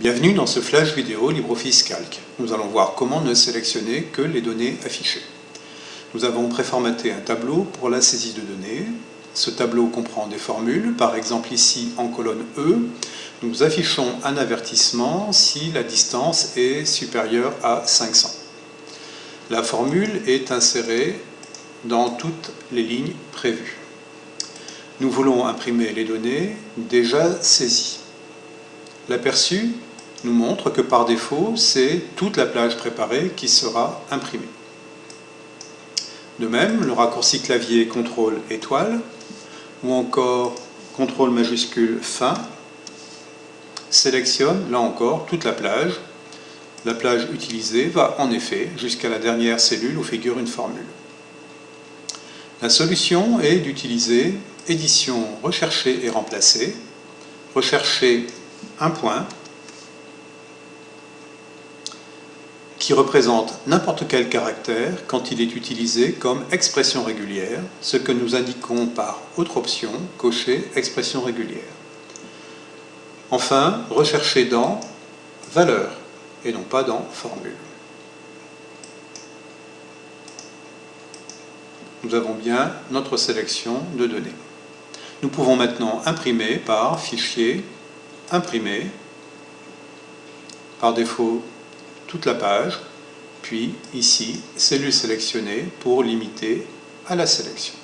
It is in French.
Bienvenue dans ce flash vidéo LibreOffice Calc. Nous allons voir comment ne sélectionner que les données affichées. Nous avons préformaté un tableau pour la saisie de données. Ce tableau comprend des formules, par exemple ici en colonne E, nous affichons un avertissement si la distance est supérieure à 500. La formule est insérée dans toutes les lignes prévues. Nous voulons imprimer les données déjà saisies. L'aperçu nous montre que par défaut, c'est toute la plage préparée qui sera imprimée. De même, le raccourci clavier CTRL étoile ou encore CTRL majuscule fin sélectionne là encore toute la plage. La plage utilisée va en effet jusqu'à la dernière cellule où figure une formule. La solution est d'utiliser édition rechercher et remplacer, rechercher un point qui représente n'importe quel caractère quand il est utilisé comme expression régulière, ce que nous indiquons par autre option, cocher expression régulière. Enfin, rechercher dans valeur et non pas dans formule. Nous avons bien notre sélection de données. Nous pouvons maintenant imprimer par fichier, imprimer, par défaut toute la page, puis ici, cellule sélectionnée pour limiter à la sélection.